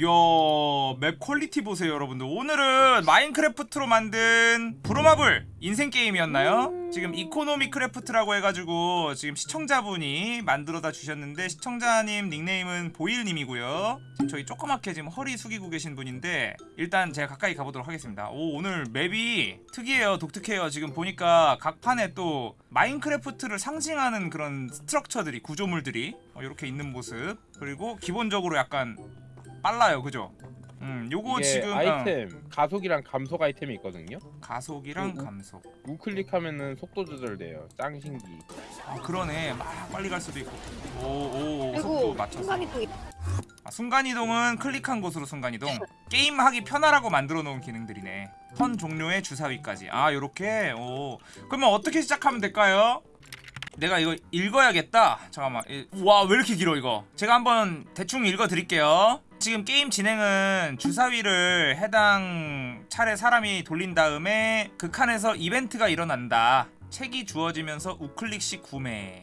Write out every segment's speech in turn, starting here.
이야 맵 quality 보세요 여러분들. 오늘은 마인크래프트로 만든 부루마블 인생 게임이었나요? 지금 이코노미 크래프트라고 해가지고 지금 시청자분이 만들어다 주셨는데 시청자님 닉네임은 보일님이고요. 지금 저희 조그맣게 지금 허리 숙이고 계신 분인데 일단 제가 가까이 가보도록 하겠습니다. 오 오늘 맵이 특이해요 독특해요. 지금 보니까 각 판에 또 마인크래프트를 상징하는 그런 structure들이 구조물들이 어, 이렇게 있는 모습. 그리고 기본적으로 약간 빨라요 그죠? 음 요거 이게 지금 어, 아이템 가속이랑 감속 아이템이 있거든요. 가속이랑 음, 음. 감속 우클릭하면은 속도 조절돼요. 짱신기. 아 그러네 막 빨리 갈 수도 있고 오오 속도 맞춰서 아, 순간이동은 클릭한 곳으로 순간이동 게임하기 편하라고 만들어 놓은 기능들이네 턴 종료의 주사위까지 아 요렇게 오 그러면 어떻게 시작하면 될까요? 내가 이거 읽어야겠다 잠깐만 와 왜 이렇게 길어 이거 제가 한번 대충 읽어 드릴게요 지금 게임 진행은 주사위를 해당 차례 사람이 돌린 다음에 그 칸에서 이벤트가 일어난다. 책이 주어지면서 우클릭식 구매.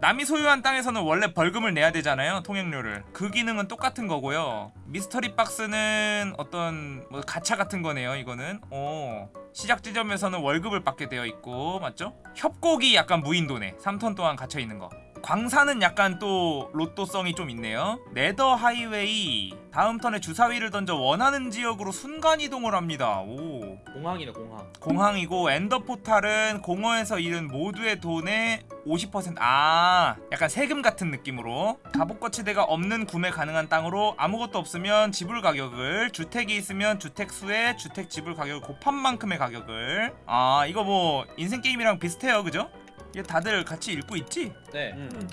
남이 소유한 땅에서는 원래 벌금을 내야 되잖아요 통행료를. 그 기능은 똑같은 거고요. 미스터리 박스는 어떤 뭐 가차 같은 거네요 이거는. 오. 시작 지점에서는 월급을 받게 되어 있고 맞죠? 협곡이 약간 무인도네. 3턴 동안 갇혀 있는 거 광산은 약간 또 로또성이 좀 있네요. 네더 하이웨이. 다음 턴에 주사위를 던져 원하는 지역으로 순간 이동을 합니다. 오. 공항이네 공항. 공항이고 엔더 포탈은 공허에서 잃은 모두의 돈의 50%아 약간 세금 같은 느낌으로. 갑옷거치대가 없는 구매 가능한 땅으로 아무것도 없으면 지불 가격을 주택이 있으면 주택 수에 주택 지불 가격을 곱한 만큼의 가격을. 아 이거 뭐 인생 게임이랑 비슷해요 그죠? 이게 다들 같이 읽고 있지? 네. 음.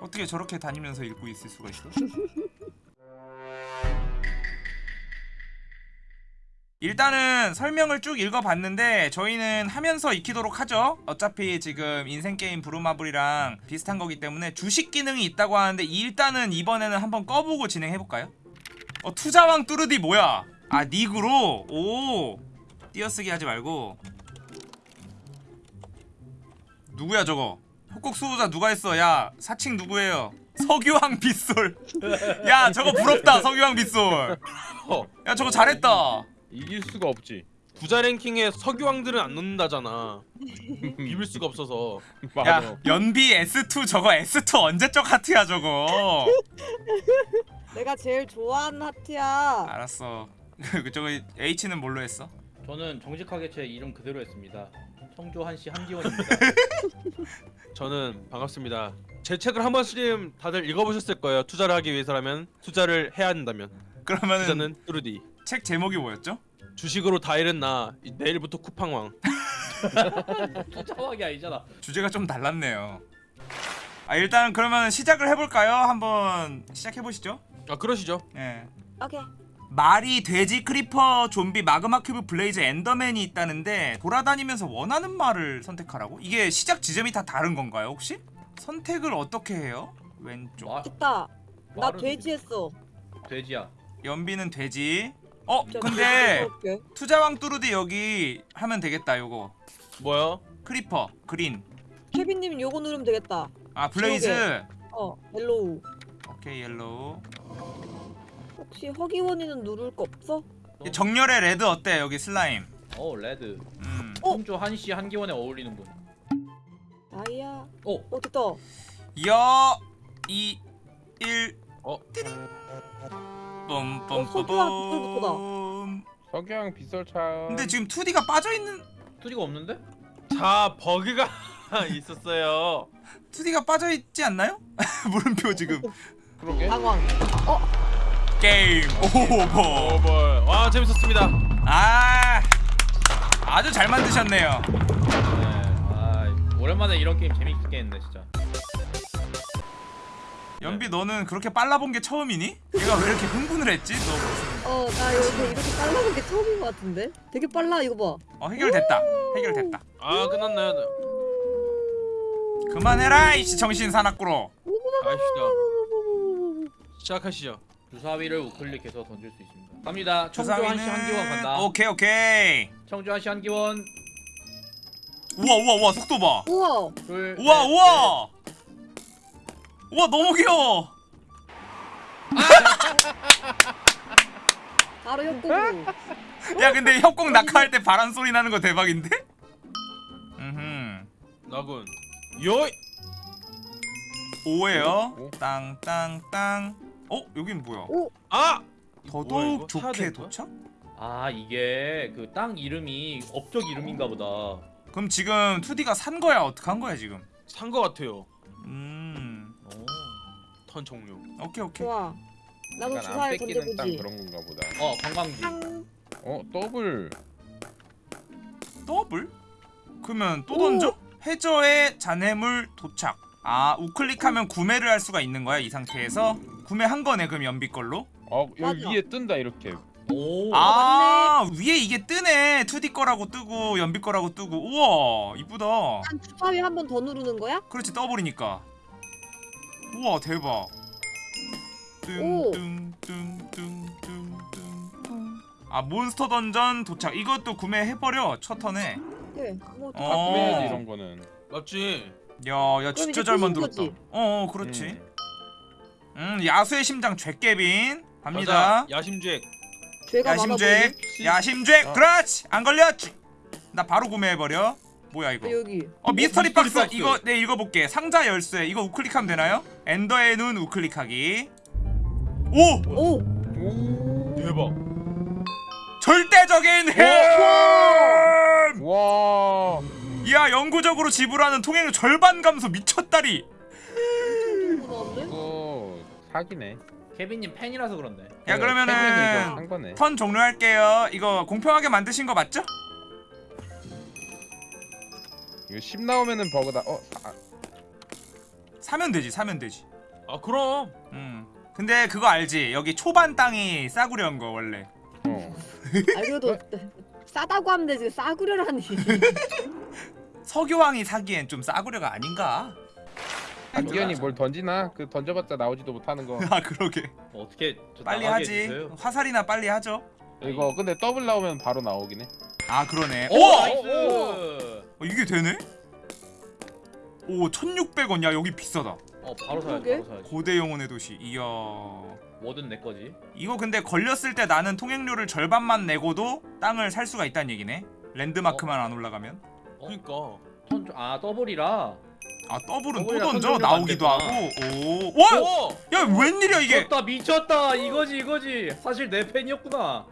어떻게 저렇게 다니면서 읽고 있을 수가 있어? 일단은 설명을 쭉 읽어봤는데 저희는 하면서 익히도록 하죠. 어차피 지금 인생게임 브루마블이랑 비슷한 거기 때문에 주식 기능이 있다고 하는데 일단은 이번에는 한번 꺼보고 진행해볼까요? 어 투자왕 뚜르디 뭐야? 아 닉으로? 오. 띄어쓰기 하지 말고 누구야 저거 협곡 수호자 누가 했어 야 사칭 누구예요 석유왕 빗솔 야 저거 부럽다 석유왕 빗솔 야 저거 잘했다 이길 수가 없지. 부자 랭킹에 석유왕들은 안 넣는다잖아. 비빌 수가 없어서. 맞아. 야 연비 S2 저거 S2 언제적 하트야 저거 내가 제일 좋아하는 하트야. 알았어 저거 H는 뭘로 했어? 저는 정직하게 제 이름 그대로 했습니다 청조 한 씨 한기원입니다 저는 반갑습니다. 제 책을 한 번쯤 다들 읽어보셨을 거예요. 투자를 하기 위해서라면 투자를 해야 한다면 그러면은 투자는 뚜르디. 책 제목이 뭐였죠? 주식으로 다 잃었나 이- 내일부터 쿠팡왕. 투자왕이 아니잖아 주제가 좀 달랐네요 아 일단 그러면 시작을 해볼까요? 한번 시작해보시죠 아 그러시죠. 예. 오케이. 말이 돼지 크리퍼 좀비 마그마 큐브 블레이즈 엔더맨이 있다는데 돌아다니면서 원하는 말을 선택하라고? 이게 시작 지점이 다 다른 건가요 혹시? 선택을 어떻게 해요? 왼쪽 마, 있다. 나 말은 돼지 했어. 돼지야 연비는 돼지 어 자, 근데. 투자왕 뚜루디 여기 하면 되겠다 요거 뭐요? 크리퍼 green 케빈님 요거 누르면 되겠다. 아 블레이즈 어, 헬로우. 오케이 옐로우 혹시 허기원이는 누를 거 없어? 정렬의 레드 어때 여기 슬라임 어 레드 음 어? 청조 한씨 한기원에 어울리는 분 나이야. 어? 어 됐다. 여, 이, 일, 어? 어, 소주와 빗솔부터다. 뿜뿜뿜뿜 석양 빗솔차. 근데 지금 2D가 빠져있는 투디가 없는데? 자 버그가 있었어요. 2D가 빠져있지 않나요? 물음표 지금 그러게. 당황. game over over. 와 재밌었습니다. 아 아주 잘 만드셨네요 네 아 오랜만에 이런 게임 재밌게 했네 진짜 연비 너는 그렇게 빨라본 게 처음이니? 얘가 왜 이렇게 흥분을 했지? 너 어, 나 여기 이렇게 빨라본 게 처음인 것 같은데? 되게 빨라 이거 봐. 어 해결됐다 해결됐다 아 끝났나요? 그만해라 이씨 정신 사납구로 아시다. 시작하시죠. 주사위를 우클릭해서 던질 수 있습니다 갑니다 주사위는 한씨 한기원 간다 오케이 오케이 청조 한씨 한기원 우와 우와 우와 속도 봐 우와. 둘 우와 넷, 우와 우와 너무 귀여워 바로 협곡으로. 야 근데 협곡 낙하할 때 바람 소리 나는 거 대박인데? 음. 나군. 요. 오예요. 오. 땅땅땅. 어 여긴 뭐야? 오, 아. 더더욱 좋게? 도착? 아 이게 그 땅 이름이 업적 이름인가 보다. 그럼 지금 2D가 산 거야? 어떻게 한 거야 지금? 산 거 같아요. 음. 어, 턴 종료. 오케이 오케이. 좋아. 나도 약간 안 주사를 뺏기는 땅 던져보지. 그런 건가 보다. 어 관광지. 탕. 어 더블. 더블? 그러면 또 오. 던져? 해저의 잔해물 도착. 아 우클릭하면 구매를 할 수가 있는 거야 이 상태에서? 구매한 거네 그럼 연비 걸로? 어 여기 맞아. 위에 뜬다 이렇게. 오. 아 위에 이게 뜨네 2D 거라고 뜨고 연비 거라고 뜨고 우와 이쁘다 한 주사위 한 번 더 누르는 거야? 그렇지 더블이니까 우와 대박 아 몬스터 던전 도착 이것도 구매해버려 첫 턴에 네. 뭐 어. 다 구매해야지 이런 거는. 맞지. 야야 진짜 잘 만들었다? 어어 그렇지 음. 음 야수의 심장 죄깨빈 갑니다. 야심죄. 죄가 야심죄. 야심죄 어. 그렇지 안 걸렸지 나 바로 구매해버려 뭐야 이거 아, 여기. 어 미스터리 미스터리 박스 박스. 이거 네 읽어볼게 상자 열쇠 이거 우클릭하면 되나요? 엔더의 눈 우클릭하기 오 오. 오. 대박. 절대적인 힘! 와. 야 영구적으로 지불하는 통행료 절반 감소 미쳤다리 사기네. 케빈님 팬이라서 그런데. 야 그래서 그러면은 이거 한 거네. 턴 종료할게요 이거 공평하게 만드신 거 맞죠? 이거 10 나오면은 버그다. 어. 아, 사면 되지 사면 되지 아 그럼. 음 근데 그거 알지 여기 초반 땅이 싸구려인 거 원래 어. 아 그래도 싸다고 하면 되지 싸구려라니. 서교왕이 사기엔 좀 싸구려가 아닌가? 안기현이 뭘 던지나? 그 던져봤자 나오지도 못하는 거. 아 그러게 뭐 어떻게 저 빨리 하지 해주세요. 화살이나 빨리 하죠 이거 근데 더블 나오면 바로 나오긴 해. 아 그러네 오 오! nice. 어, 이게 되네? 오 1600원 야 여기 비싸다 어 바로 사야지. 그러게. 바로 사야지. 고대 영혼의 도시 이야 뭐든 내 거지. 이거 근데 걸렸을 때 나는 통행료를 절반만 내고도 땅을 살 수가 있다는 얘기네 랜드마크만 안 올라가면 어? 그러니까. 턴 좀- 아 더블이라. 아 더블은 또 던져 선정료가 안 나오기도 하고 됐구나. 오 와! 오. 야 웬일이야 이게 미쳤다 미쳤다 이거지 이거지. 사실 내 팬이었구나.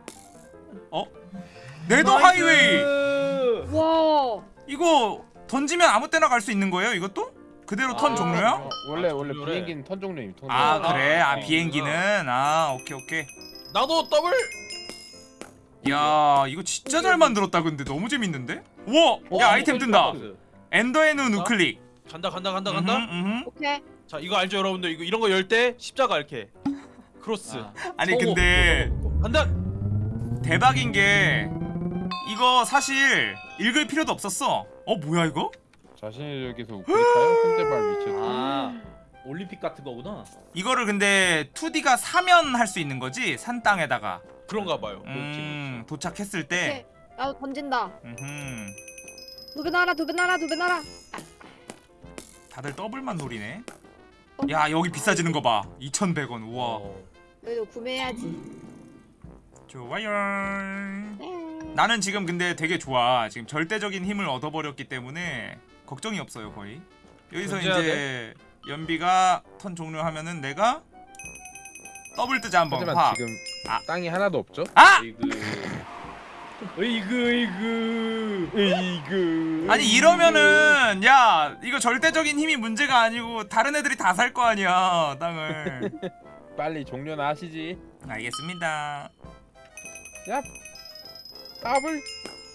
네더 nice. 하이웨이 와. 이거 던지면 아무 때나 갈 수 있는 거예요 이것도? 그대로 턴 아. 종료야? 어, 원래 아, 원래 종료래. 비행기는 턴 종료임. 턴 아 종료. 그래 아 어, 비행기는 아 오케이 오케이 나도 더블. 야 이거 진짜 잘 만들었다 근데 너무 재밌는데? 우와 어, 야 아이템 뜬다. 엔더의 눈 우클릭 간다 간다 간다 간다. 음흠, 음흠. 오케이. 자 이거 알죠 여러분들 이거 이런 거 열 때 십자가 이렇게 크로스 아, 아니 성우 근데 그거. 간다. 대박인 게 이거 사실 읽을 필요도 없었어 어 뭐야 이거? 자신의 적에서 우클릭하여 현재 말 위치에 아 올림픽 같은 거구나. 이거를 근데 2D가 사면 할 수 있는 거지 산 땅에다가 그런가 봐요. 음 도착했을 오케이. 때 나도 던진다. 음흠. 두배 나라 두배 나라 두배 나라. 다들 더블만 노리네 어? 야 여기 비싸지는 거봐 2,100원 우와 어. 그래도 구매해야지. 좋아요 네. 나는 지금 근데 되게 좋아 지금 절대적인 힘을 얻어버렸기 때문에 걱정이 없어요 거의 여기서 이제 연비가 턴 종료하면은 내가 더블 뜨자 한번 하지만 확 지금 아. 땅이 하나도 없죠? 아! 이 그. 이그 이그. 에이그 아니 이러면은 야 이거 절대적인 힘이 문제가 아니고 다른 애들이 다 살 거 아니야 땅을 빨리 종료나 하시지 알겠습니다 야 더블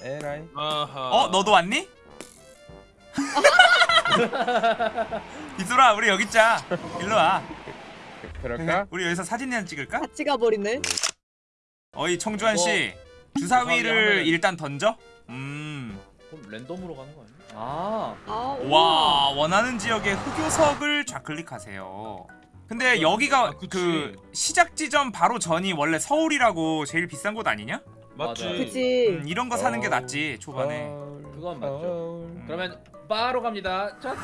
에라이. 어 너도 왔니? 이소라 우리 여기 있자 일로 와 그럴까? 우리 여기서 사진 한 찍을까? 같이 가버리네. 어이 청주환 씨 주사위 주사위를 일단 던져. 음. 그럼 랜덤으로 가는 거 아니야? 아. 아. 와 원하는 지역의 흑요석을 좌클릭하세요. 근데 여기가 아. 그 시작 지점 바로 전이 원래 서울이라고 제일 비싼 곳 아니냐? 맞지. 그치. 음, 이런 거 사는 게 어. 낫지 초반에. 그건 맞죠. 음. 그러면 바로 갑니다. 자.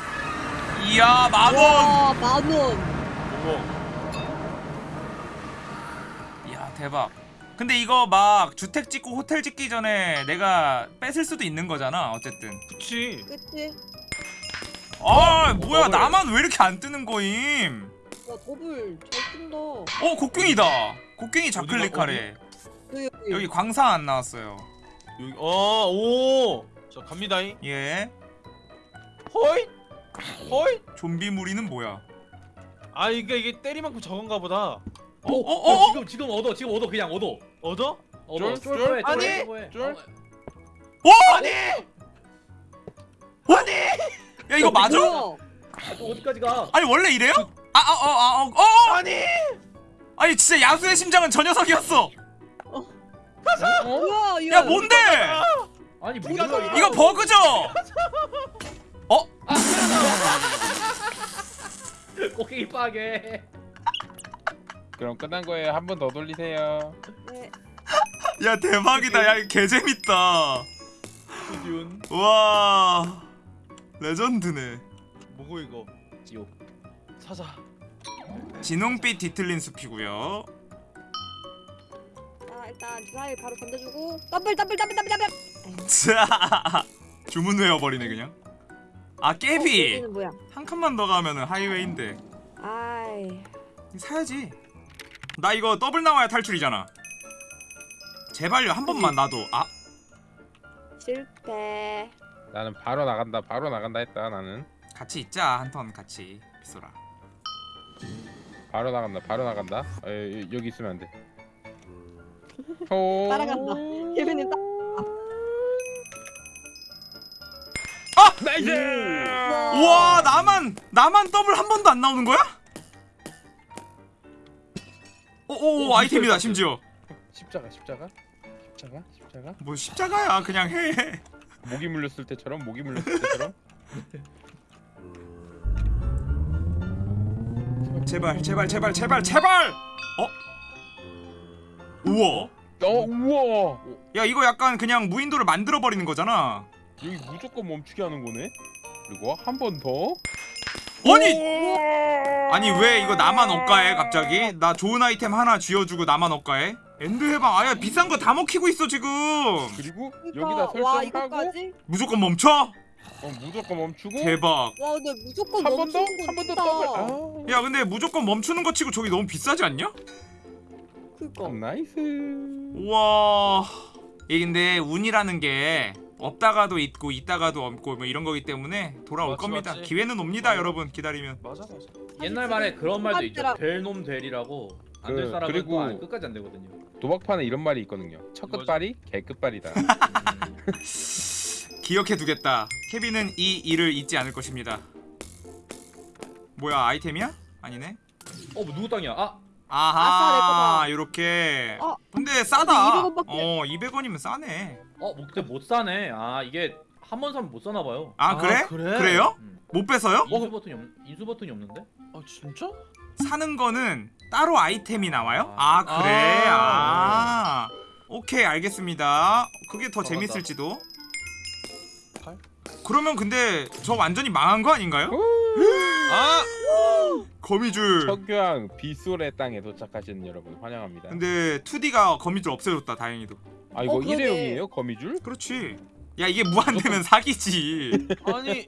이야 만 원. 와, 만 원. 아 대박. 근데 이거 막 주택 짓고 호텔 짓기 전에 내가 뺏을 수도 있는 거잖아. 어쨌든. 그치. 그치? 아 뭐야 더블. 나만 왜 이렇게 안 뜨는 거임? 와 더블 잘 뜬다. 어 곡괭이다. 곡괭이 좌클릭하래. 그 여기. 여기 광산 안 나왔어요. 여기 어, 오. 자, 갑니다잉. 예. 호이. 호이. 좀비 무리는 뭐야? 아, 이게 이게 때리만큼 적은가 보다. 어, 오, 어, 어, 어? 지금 지금 얻어 지금 얻어 그냥 얻어 얻어? 얻어 쫄, 쫄 아니, 쫄 쫄. 어? 아니! 아니! 야 이거 맞아? 또 어디까지 가 아니 원래 이래요? 아, 아, 어, 아, 어, 어! 아니. 아니 진짜 야수의 심장은 저 녀석이었어. 뭐야? 이거. 야 뭔데? 아니 뭐야 이거 이거 버그죠? 꼬끼 빠게 그럼 끝난 거예요. 한 번 더 돌리세요. 네. 야 대박이다. 야 이거 개 재밌다. 수준 와 레전드네. 뭐고 이거? 지옥 사자. 진홍빛 뒤틀린 숲이고요. 자 일단 주사위 바로 던져주고 더블 더블 더블 더블 더블. 자 주문 외워버리네 그냥. 아 깨비 뭐야? 한 칸만 더 가면은 하이웨이인데 아이. 사야지. 나 이거 더블 나와야 탈출이잖아. 제발요 한 번만 나도. 아 실패. 나는 바로 나간다. 바로 나간다 했다. 나는 같이 있자 한 턴 같이 빗소라. 바로 나간다. 바로 나간다. 어, 여- 여기 있으면 안 돼. 호... 따라간다. 케빈님 따. nice! 우와 나만 나만 더블 한 번도 안 나오는 거야? 오 오 아이템이다 심지어. 십자가 십자가 십자가 십자가 뭐 십자가야 그냥 해. 모기 물렸을 때처럼 모기 물렸을 때처럼 제발 제발 제발 제발 제발. 어? 우와. 어 우와 야 이거 약간 그냥 무인도를 만들어 버리는 거잖아. 여기 무조건 멈추게 하는 거네 그리고 한 번 더 아니 아니 왜 이거 나만 억가해 갑자기? 나 좋은 아이템 하나 쥐어주고 나만 억가해? 엔드 해방 아야 비싼 거 다 먹히고 있어 지금. 그리고 여기다 와 설정하고 이거까지? 무조건 멈춰? 어, 무조건 멈추고 대박. 와 근데 무조건 한 번 더 멈추는 거 한 번 더. 더블 야 근데 무조건 멈추는 거 치고 저기 너무 비싸지 않냐? 그니까. 아 nice 우와 이게 근데 운이라는 게 없다가도 있고 있다가도 없고 뭐 이런 거기 때문에 돌아올 맞지, 겁니다. 맞지. 기회는 옵니다 맞아. 여러분. 기다리면. 맞아, 맞아. 옛날 말에 그런 말도 있죠. 될놈될이라고 안될 그, 사람은 그리고- 또 안- 끝까지 안 되거든요. 도박판에 이런 말이 있거든요. 첫? 끝발이 개 끝발이다. 기억해 두겠다. 케빈은 이 일을 잊지 않을 것입니다. 뭐야 아이템이야? 아니네. 어뭐 누구 땅이야? 아! 아하 내 요렇게. 어. 근데 싸다. 200원 밖에. 어 200원이면 싸네 어, 뭐 근데 못 사네. 아, 이게 한 번 사면 못 사나 봐요. 아, 그래? 그래? 그래요? 음. 못 뺏어요? 인수 버튼이 없 인수 버튼이 없는데? 아, 진짜? 사는 거는 따로 아이템이 나와요? 아 그래? 아, 오케이 알겠습니다 그게 더. 재밌을지도 팔? 그러면 근데 저 완전히 망한 거 아닌가요? 아! 거미줄 석유왕 빗솔의 땅에 도착하신 여러분 환영합니다 근데 2D가 거미줄 없애줬다 다행히도 아 이거 어. 일회용이에요 거미줄? 그렇지 야 이게 무한되면 사기지 아니,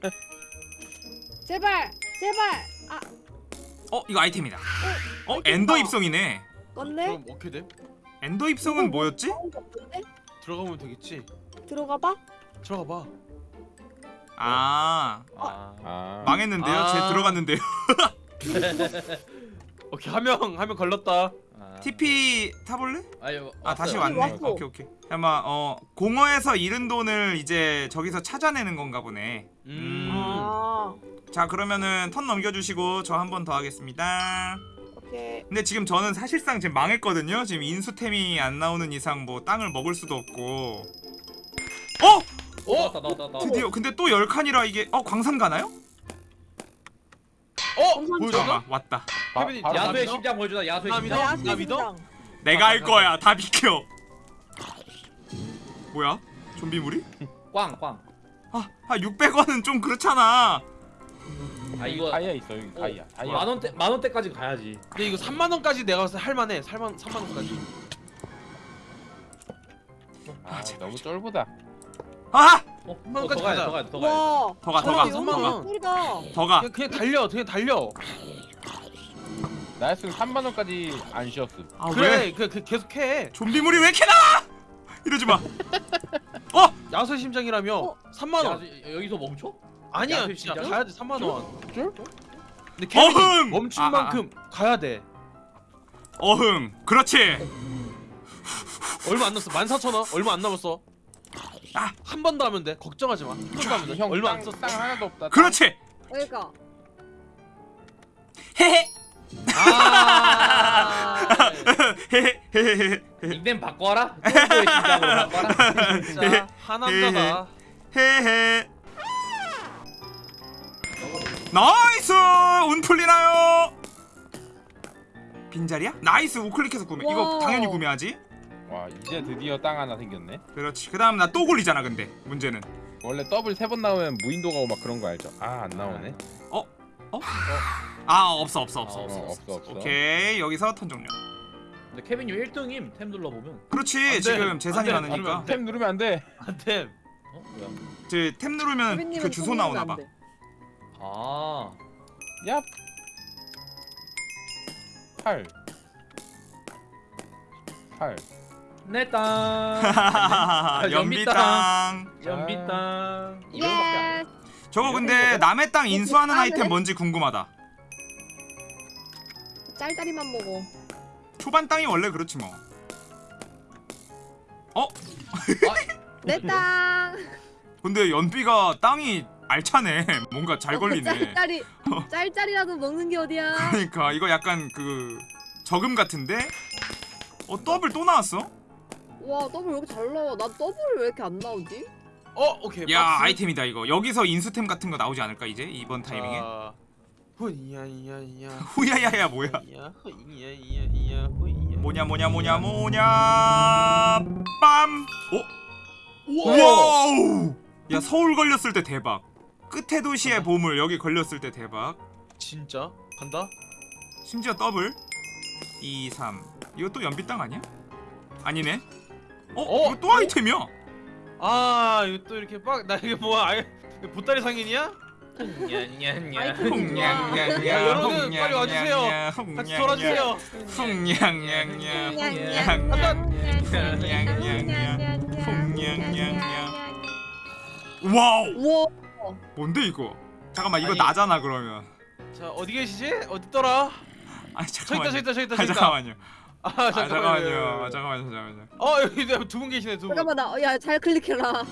제발 제발. 아 어 이거 아이템이다 어 엔더 입성이네 껐네. 그럼 어떻게 돼? 엔더 입성은 뭐였지? 없는데? 들어가면 되겠지. 들어가 봐. 들어가 봐. 아 아. 아 망했는데요? 아. 제 들어갔는데요 오케이, 한 명, 한 명 걸렸다. 아. TP 타볼래? 아유, 아 다시. 왔네. 왔어. 오케이 오케이. 아마 어 공허에서 잃은 돈을 이제 저기서 찾아내는 건가 보네. 음. 아 자 그러면은 턴 넘겨주시고 저 한 번 더 하겠습니다. 오케이. 근데 지금 저는 사실상 지금 망했거든요. 지금 인수템이 안 나오는 이상 뭐 땅을 먹을 수도 없고. 어? 어, 나왔다, 나왔다, 나왔다. 드디어 근데 또 열 칸이라 이게 어 광산 가나요? 어? 잠깐만 왔다. 바- 케빈이 바로 야수의 믿어? 심장 보여주다. 야수의 나 심장. 믿어? 나 믿어? 내가 할 거야. 다 비켜. 뭐야? 좀비물이? 꽝, 꽝. 아, 아 600원은 좀 그렇잖아. 아 이거 다이아 있어 여기 다이아 다이아 만 원대 만 원대까지 가야지. 근데 이거 3만 원까지 내가 봤을 때 할만해. 3만 3만 원까지. 아, 제발, 너무 쫄보다. 아! 어, 한 어, 원까지 가야 돼. 더 가야 돼, 더 가야 돼. 와. 더 가, 더 가, 삼만 더 원. 가. 소리가. 더 가. 그냥, 그냥 달려 그냥 달려 나였으면 3만 원까지 안 쉬었음. 아, 왜? 그래 그, 그 계속해 좀비물이 왜 이렇게 나와? 이러지 마. 어? 야수 심장이라며 어? 3만 야, 원 저- 여기서 멈춰? 아니야 진짜 심장? 가야 돼 3만 원 쫄? 근데 케빈이 어흥! 멈춘 아, 아, 아. 만큼 가야 돼 어흥. 그렇지. 얼마 안 남았어 14,000원 얼마 안 남았어 아. 한 번 더 하면 돼 걱정하지 마한 번더 하면 돼형 얼마 안 땅, 썼어 땅 하나도 없다. 그렇지. 그러니까. 헤헤. 아 헤헤헤헤헤. 닉네임 바꿔라. 쫄보의 심장으로 바꿔라. 진짜 하남자다 헤헤. nice! 운 풀리나요? 빈자리야? nice 우클릭해서 구매. 이거. 당연히 구매하지. 와 이제 드디어 땅 하나 생겼네. 그렇지. 그 다음 나 또 굴리잖아. 근데 문제는 원래 더블 세 번 나오면 무인도 가고 막 그런 거 알죠? 아 안 나오네. 아 없어 없어 없어 아, 어, 없어. 없어 없어. 오케이 여기서 턴 종료. 근데 케빈님 1등임 템 눌러보면. 그렇지 돼. 지금 재산이 안 돼. 많으니까. 템 누르면 안 돼. 안돼 어? 뭐야? 저템 누르면 소빈님은 그 주소 소문이 나오나 안 봐. 돼. 아. 야. 8 8 내 땅. 아, 연비 연비 땅. 연비 아. 땅. 예. 저거 근데 남의 땅 인수하는 아, 아이템 네. 뭔지 궁금하다. 짤짤이만 먹어. 초반 땅이 원래 그렇지 뭐. 내 땅. 근데 연비가 땅이 알차네. 뭔가 잘 걸리네. 어, 짤짤이. 짤짤이라도 먹는 게 어디야? 그러니까 이거 약간 그 저금 같은데? 어 더블 또 나왔어? 와 더블 왜 이렇게 잘 나와? 나 더블이 왜 이렇게 안 나오지? 어 오케이 야 박스. 아이템이다 이거. 여기서 인수템 같은 거 나오지 않을까 이제 이번 타이밍에? 자, 후이야이야이야 후야야야 뭐야? 후이야 후이야이야이야 후이야 뭐냐 뭐냐 뭐냐 뭐냐 빰! 어? wow! 야 서울 걸렸을 때 대박. 끝에 도시의 보물 여기 걸렸을 때 대박. 진짜 간다 심지어 더블 2, 3 이거 또 연비 땅 아니야? 아니네 어? 어? 이거 또 아이템이야? 아 이거 또 이렇게 빡나 이게 뭐야 아예 보따리 상인이야. 야, 여러분, 빨리 와주세요. 같이 돌아주세요. 와우 우와. 뭔데 이거? 잠깐만 이거 아니. 나잖아 그러면. 자 어디 계시지? 어딨더라 아니 저기 있다 잠깐만요. 저기 있다 저기 있다 아, 저기 있다. 잠깐만요 아아 잠깐만요 잠깐만요 아, 잠깐만요 잠깐만요 어 여기 두 분 계시네 두 분 잠깐만 나야잘 클릭해라.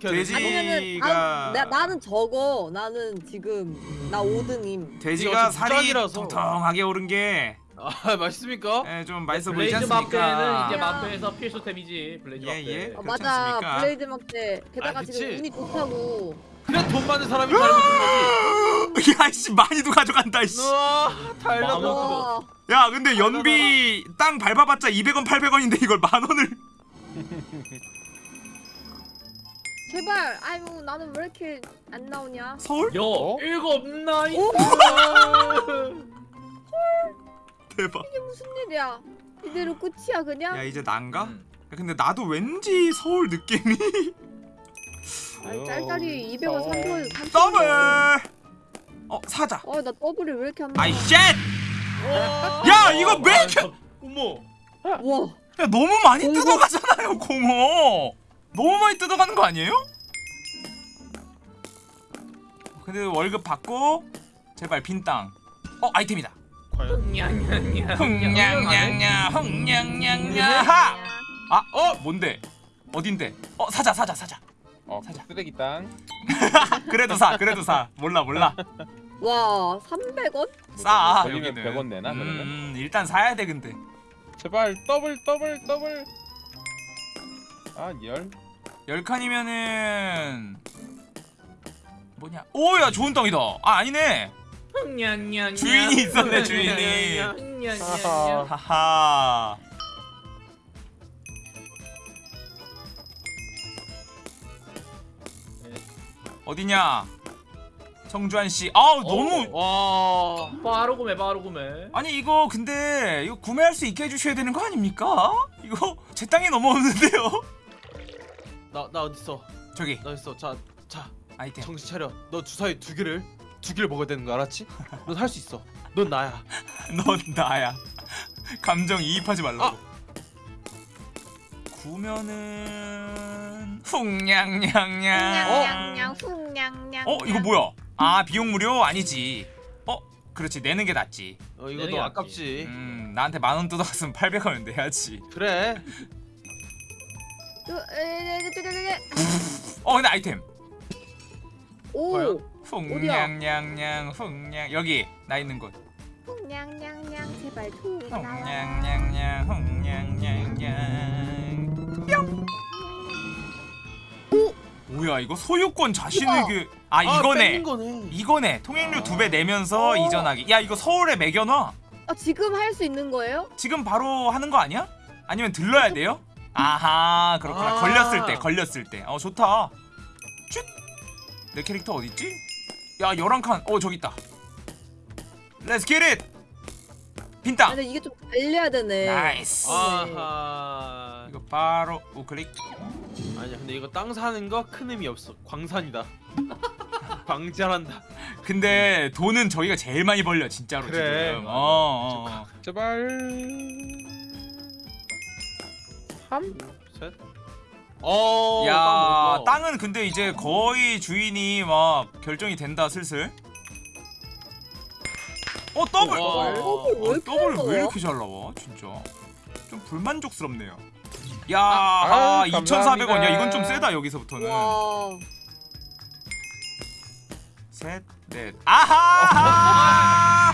돼지- 돼지가- 아, 나, 나는 저거 나는 지금 나 5등임. 돼지가 살이. 통통하게 오른 게 아 맛있습니까? 예, 좀 맛있어 보이지 블레이즈 마페는 않습니까? 이제 마페에서 필수 템이지. 블레이즈 예, 마페. 예. 어, 그렇지 맞아? 블레이즈 막대 게다가 아, 지금. 운이 좋다고. 그래 돈 많은 사람이 잘 먹는 거지 야이씨 많이도 가져간다 이씨. 와야 근데 연비 땅 밟아봤자 200원 800원인데 이걸 만 원을 제발 아유 나는 왜 이렇게 안 나오냐? 서울? 여 어? 일곱 나이트. 대박 이게 무슨 일이야? 이대로 끝이야 그냥? 야 이제 난가? 음. 야, 근데 나도 왠지 서울 느낌이 아니 짤짤이 200원 300원 3 더블 어 사자 어나 더블이 왜 이렇게 안 나와? 아이 shit! 야 이거 왜 이렇게 어머 와 야 너무 많이 공고- 뜯어가잖아요 공어 너무 많이 뜯어가는 거 아니에요? 근데 월급 받고 제발 빈 땅 어 아이템이다. 흥냥냥냥 흥냥냥냥 하! 아, 어? 뭔데? 어딘데? 어, 사자, 사자, 사자. 어 사자. 쓰레기 땅. 그래도 사, 그래도 사. 몰라, 몰라. 와 300원? 싸. 여기는. 100원 내나, 그러면? 음, 일단 사야 돼, 근데. 제발 더블 더블 더블. 아 열. 열 칸이면은 뭐냐? 오, 야, 좋은 땅이다. 아, 아니네. 주인이 있었네, 주인이. 하하. 어디냐? 정주환 씨. 아우, 너무 와 바로 구매 바로 구매. 아니 이거 근데 이거 구매할 수 있게 해 주셔야 되는 거 아닙니까? 이거 제 땅에 넘어오는데요? 나 나 어디 있어? 저기 나 있어. 자, 자, 아이템 정신 차려. 너 주사위 두 개를 두 개를 먹어야 되는 거 알았지? 넌 할 수 있어. 넌 나야. 넌 나야 감정 이입하지 말라고 아! 구면은 훅냥냥냥 냥냥냥 훅냥냥. 어 이거 뭐야 아 비용 무료 아니지 어 그렇지 내는 게 낫지 어 이거 너. 아깝지. 음 나한테 만 원 뜯어갔으면 800원은 내야지 그래. 에. 어 근데 아이템 오. 훅냥냥냥 훅냥 여기 나 있는 곳 훅냥냥냥 제발 훅 나와. 훅냥냥냥 훅냥냥냥 뭐야 이거 소유권 자신에게 아 이거네 뺏는 거네. 이거네 통행료 두배 내면서 어. 이전하기 야 이거 서울에 매겨놔 아 지금 할 수 있는 거예요? 지금 바로 하는 거 아니야? 아니면 들러야 돼요? 아하 그렇구나 아. 걸렸을 때 걸렸을 때어 좋다 쯧내 캐릭터 어딨지? 야 11칸 어 저기 있다 let's get it 아, 빈땅 근데 이게 좀 달려야 되네. nice 아하. 이거 바로 우클릭 아니야 근데 이거 땅 사는 거 큰 의미 없어. 광산이다. 광자란다. 근데 돈은 저희가 제일 많이 벌려 진짜로 그래, 지금. 어, 어, 어. 제발. 3 셋. 어. 야 땅. 땅은 근데 이제 거의 주인이 막 결정이 된다 슬슬 어 더블 와. 어, 더블 왜 어, 이렇게 더블? 왜 이렇게 잘 나와 진짜 좀 불만족스럽네요 야 아, 아, 2,400원 야. 이건 좀 세다 여기서부터는 와. 셋 넷 아하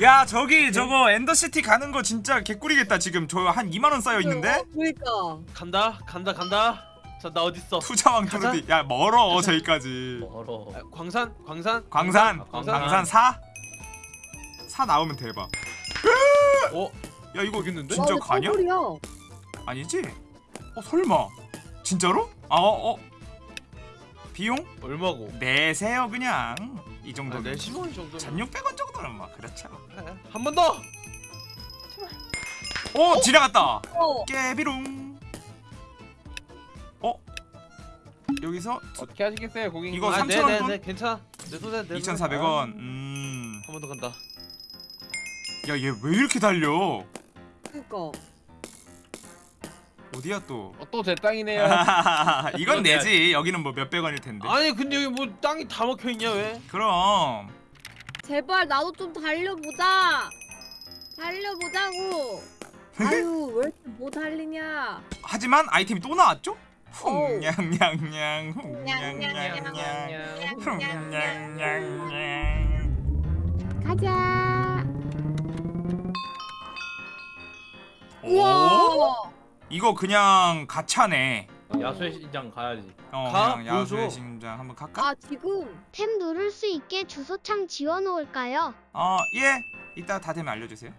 야 저기 저거 엔더시티 가는 거 진짜 개꿀이겠다 지금 저 한 2만 원 쌓여 있는데 어, 그러니까. 간다. 간다. 간다. 자, 나 어디 있어? 투자왕 가자. 투르디 야 멀어 저기까지 멀어. 아, 광산? 광산? 광산 아, 광산? 광산 4? 4 나오면 대박 어? 야 이거? 진짜 가냐? 아니지? 어 설마 진짜로? 아 어? 어? 비용? 얼마고? 내세요 그냥 이 아, 정도면 내 10원 정도. 1600원 정도는 막 그렇죠 한번 더. 오 지나갔다 어. 깨비롱 어? 여기서 어떻게 하시겠어요, 고객님? 이거 아, 3,000원 네, 네, 돈? 네, 괜찮아. 내 손에 내 2,400원 음야 한번 더 간다. 얘왜 이렇게 달려 그러니까. 어디야 또 어, 또제 땅이네요. 이건 내지 여기는 뭐 몇백 원일 텐데 아니 근데 여기 뭐 땅이 다 먹혀 있냐 왜? 그럼 제발 나도 좀 달려보자. 달려보자고. 아유 왜 못 달리냐. 하지만 아이템이 또 나왔죠? 훅냥냥냥 훅냥냥냥 훅냥냥냥 가자. 오 우와. 이거 그냥 가차네 야수의 신장 가야지. 어 가? 그냥 야수의. 심장 한번 갈까? 아 지금. 템 누를 수 있게 주소창 지워놓을까요? 어예 이따 다 되면 알려주세요